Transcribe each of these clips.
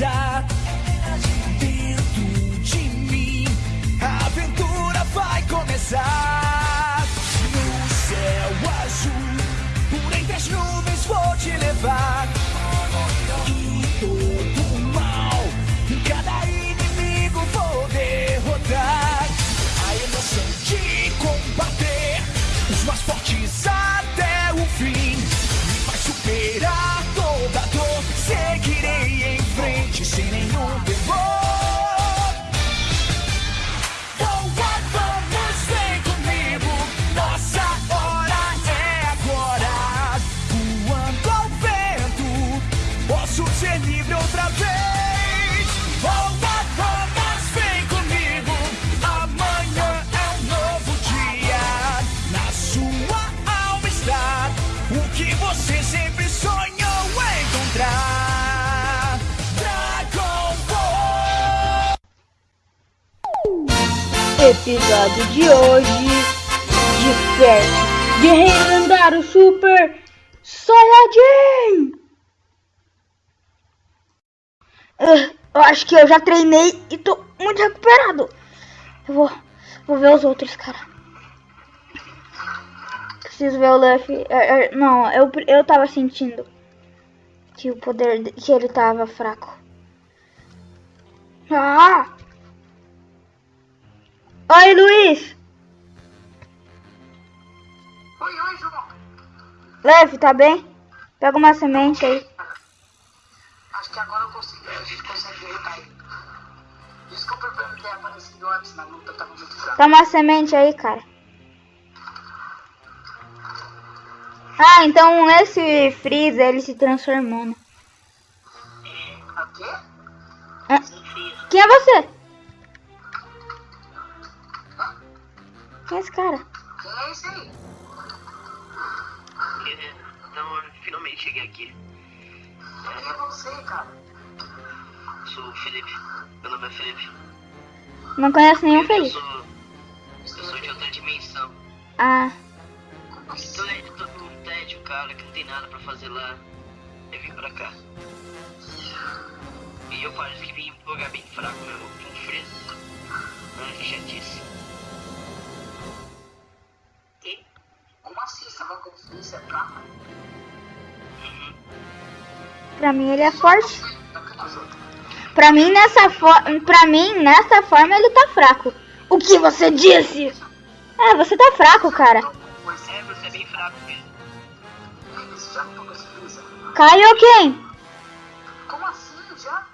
energizar. Episódio de hoje de perto. Guerreiro lendário Super Saiyajin. Ah, Eu acho que eu já treinei e tô muito recuperado. Eu vou, vou ver os outros, cara. Preciso ver o Luffy. É, é, Não, eu, eu tava sentindo que o poder de- que ele tava fraco. Ah! Oi, Luiz! Oi, oi, João. Leve, tá bem? Pega uma semente aí. Acho que agora eu consigo. A gente consegue derrotar ele. Desculpa por não ter aparecido antes na luta, tava muito fraco. Toma uma semente aí, cara. Ah, então esse Freeza, ele se transformou, né? O quê? Ah, Quem é você? Quem é esse cara? Quem é esse aí? Então, eu finalmente cheguei aqui. Quem é você, cara? Sou o Felipe. Meu nome é Felipe. Não conheço nenhum Eu Felipe. sou. Eu sou de outra dimensão. Ah, Como assim? Tô aí, tô no tédio, cara, que não tem nada pra fazer lá. Eu vim pra cá. E eu parece que vim em um lugar bem fraco mesmo, com fresco. Ah, que chatice. Pra mim ele é forte. Pra mim nessa forma, pra mim nessa forma ele tá fraco. O que você disse? É, você tá fraco, cara. Pois é, você é bem fraco mesmo. Freeza? Kaioken! Como assim, já?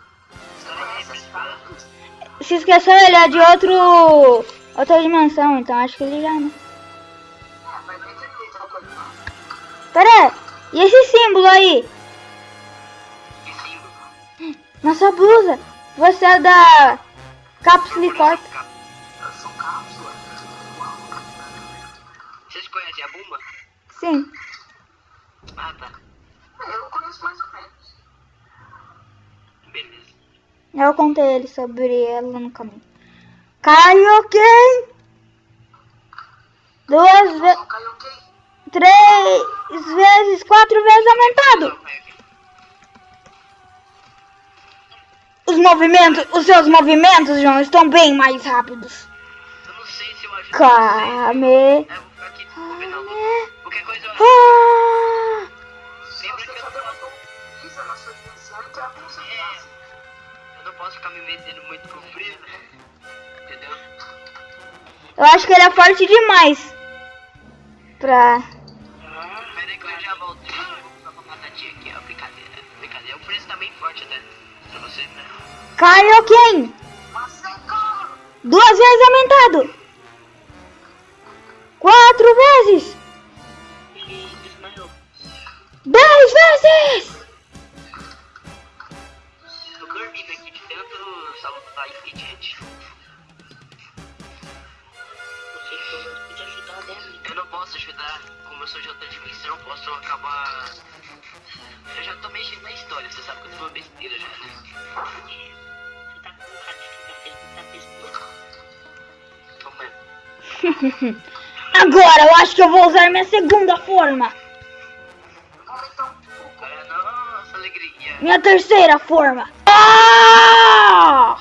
Se esqueceu, ele é de outro. outra dimensão, então acho que ele já não. É. Pera e esse símbolo aí? Nossa blusa! Você é da Cápsula e Corta. Eu sou cápsula. Vocês conhecem a Buma? Sim. Ah, tá. Eu conheço mais ou menos. Beleza. Eu contei ele sobre ela no caminho. Kaioken! Duas vezes. Três vezes, quatro vezes aumentado! Movimentos, os seus movimentos, João, estão bem mais rápidos. Eu não sei se eu ajudo Kame. Ah! Eu não dimensão, então é É, eu não posso ficar me metendo muito com o Freeza. Entendeu? Eu acho que ele é forte demais. Pra. Pera aí que eu já volto. Eu vou batatinha aqui, ó. Brincadeira. Brincadeira. O Freeza tá bem forte né? Kaioken! Duas vezes aumentado! Quatro vezes! Dez vezes! Eu não posso ajudar. Como eu sou de outra dimensão, posso acabar. Eu já tô mexendo na história, você sabe que eu sou uma besteira já? Você tá com cara de que tá fez muita besteira. Toma. Agora eu acho que eu vou usar minha segunda forma. Nossa, alegria. Minha terceira forma. Ah!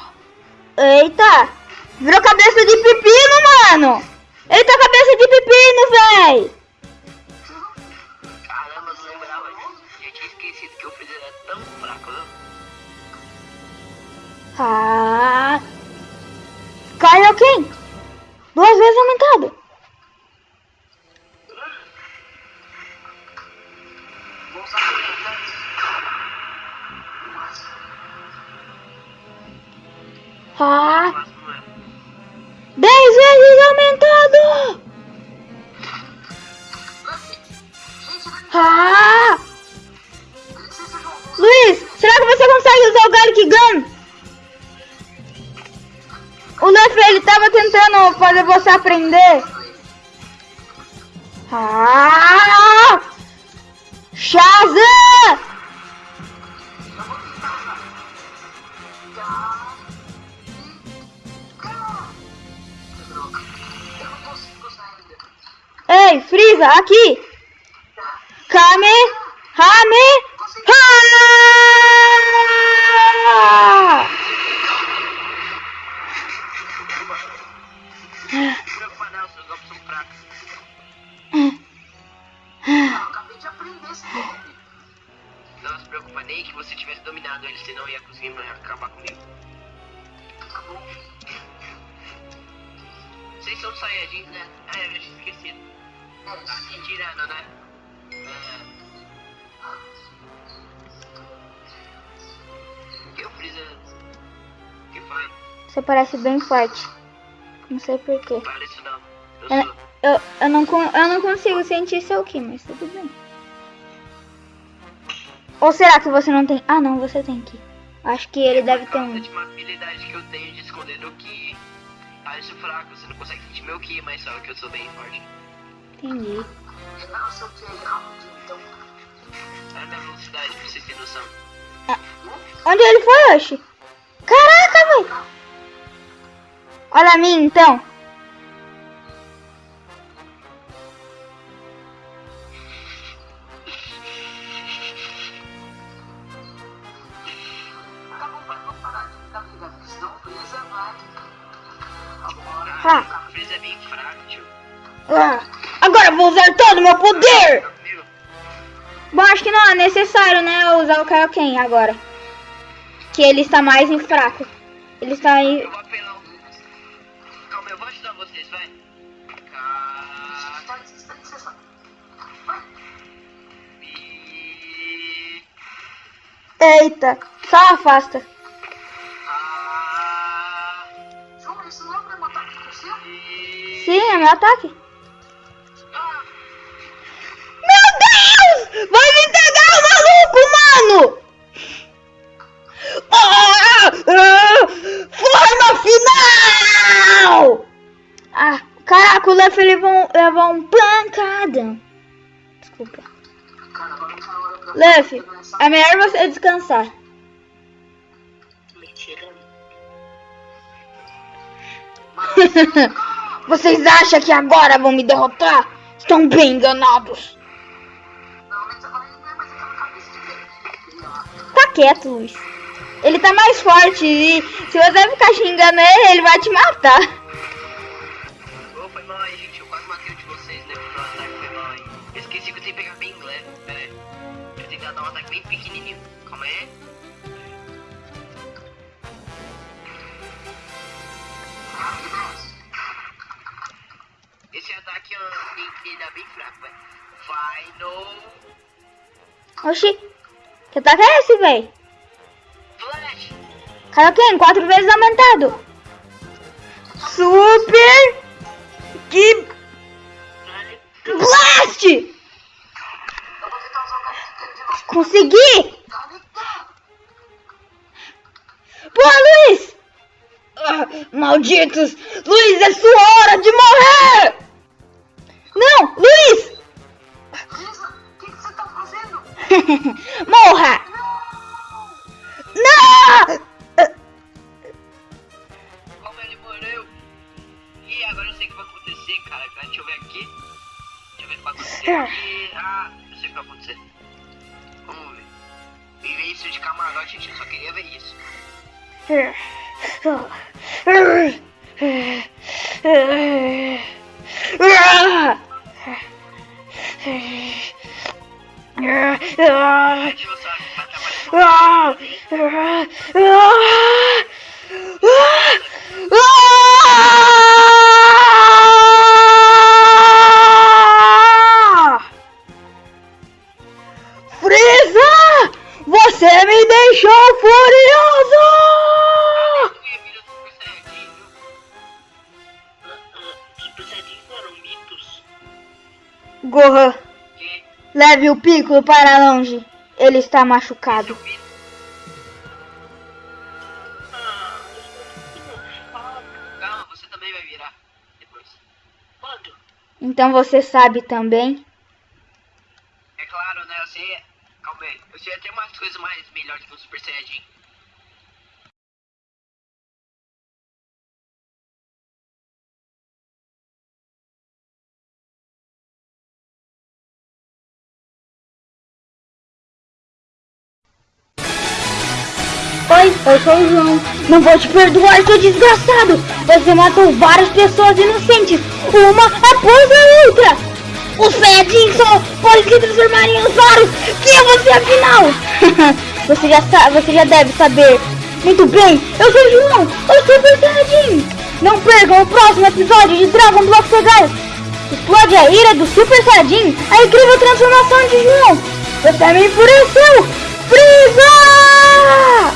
Eita! Virou cabeça de pepino, mano! Eita, cabeça de pepino, véi! Tão fraco, né? Ah! Kaioken! Duas vezes aumentado! Ah! Não. Dez vezes aumentado! Ah! Usar o Garlic Gun? O Luffy, ele tava tentando fazer você aprender. Ah! Shazam! Ei, Frieza, aqui! Kame! Hame! Não se preocupa nem que você tivesse dominado ele, senão ia conseguir acabar comigo. Vocês são Saiyajins, né? Ah, eu já tinha esquecido. Tá se tirando, né? É... O que o Freeza... O que foi? Você parece bem forte. Não sei porquê. Fala isso não. Eu Eu, sou... eu, eu, não, eu não consigo sentir seu Ki, mas tudo bem. Ou será que você não tem? Ah, não, você tem Ki. Acho que ele deve ter um. uma habilidade que eu tenho de esconder no Ki. Ah, eu sou fraco, você não consegue sentir meu Ki, mas só que eu sou bem forte. Entendi. Não que é rapidinho, então. É a minha velocidade, pra vocês terem noção. Onde ele foi, Oxi? Caraca, velho! Olha a mim, então. Ah. Freeza é bem tio. Ah, agora vou usar todo o meu poder! Bom, acho que não é necessário, né, usar o Kaioken agora. Que ele está mais em fraco. Ele está aí. Calma, eu vou ajudar vocês, vai. Eita, só afasta. Sim, é meu ataque. Ah... Meu Deus! Vai me pegar o maluco, mano! Ah, ah, forma final! Ah, caraca, o Luffy levou, levou um pancadão. Desculpa. Luffy, é melhor você descansar. Mentira. Vocês acham que agora vão me derrotar? Estão bem enganados. É. Tá quieto, Luiz. Ele tá mais forte e se você ficar xingando ele, ele vai te matar. Ô, foi mal aí, gente. Eu quase matei um de vocês, né? Pro ataque foi mal aí. Eu esqueci que eu tenho que pegar bem leve. Pera aí. Eu tentar dar um ataque bem pequenininho. Calma aí. Bem vai. Final Oxi, que ataque é esse, véi? Flash! Kaioken, quatro vezes aumentado. Super que Blast! Consegui! Pô, Luiz! Ah, malditos! Luiz, é sua hora de morrer! Não, Luiz! O que, que você tá fazendo? Morra! Não! Como ele morreu? Ih, agora eu sei o que vai acontecer, cara. Deixa eu ver aqui. Deixa eu ver o que vai acontecer aqui. Ah, eu sei o que vai acontecer. Vamos ver. Erasure de cama gente, eu só queria ver isso. Ah! Gohan, leve o Piccolo para longe. Ele está machucado. Então você sabe também? É claro, né? Eu sei. Calma aí. Eu sei até umas coisas mais melhores que o Super Saiyajin. Oi, eu sou o João. Não vou te perdoar, seu desgraçado. Você matou várias pessoas inocentes, uma após a outra. Os Saiyajins só podem se transformar em usuários. Quem é você afinal? você, já sabe, você já deve saber. Muito bem, eu sou o João, o Super Saiyajin. Não percam o próximo episódio de Dragon Block Segal. Explode a ira do Super Saiyajin, a incrível transformação de João. Você me enfureceu. Freeza!